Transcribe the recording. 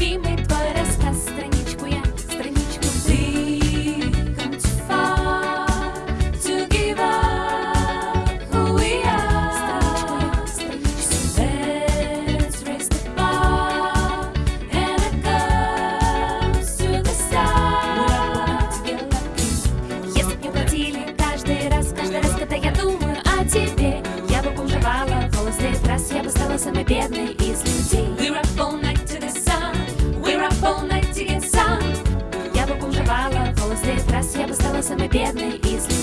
любимый твой рассказ, страничку я, страничку ты. Come too far to give up who we are. Страничку я, страничку. So let's raise the bar and it goes to the stars. Если бы мне платили каждый раз, каждый раз, когда я думаю о тебе, я бы бомжевала волосы в этот раз я бы стала самой бедной. самый бедный из людей.